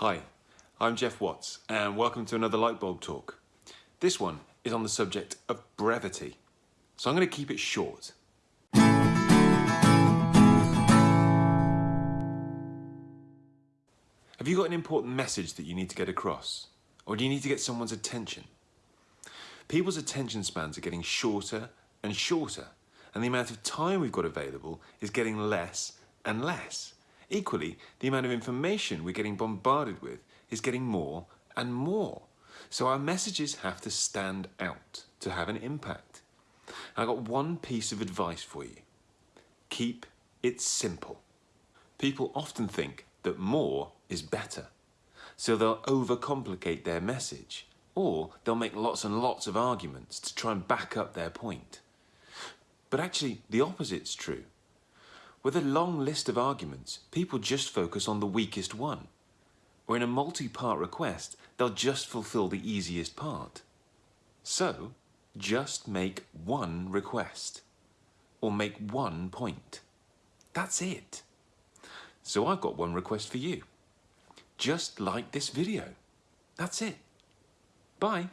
Hi, I'm Jeff Watts and welcome to another Lightbulb Talk. This one is on the subject of brevity, so I'm going to keep it short. Have you got an important message that you need to get across? Or do you need to get someone's attention? People's attention spans are getting shorter and shorter, and the amount of time we've got available is getting less and less. Equally, the amount of information we're getting bombarded with is getting more and more. So our messages have to stand out to have an impact. I've got one piece of advice for you. Keep it simple. People often think that more is better. So they'll overcomplicate their message or they'll make lots and lots of arguments to try and back up their point. But actually, the opposite's true. With a long list of arguments, people just focus on the weakest one. Or in a multi-part request, they'll just fulfill the easiest part. So, just make one request. Or make one point. That's it. So I've got one request for you. Just like this video. That's it. Bye.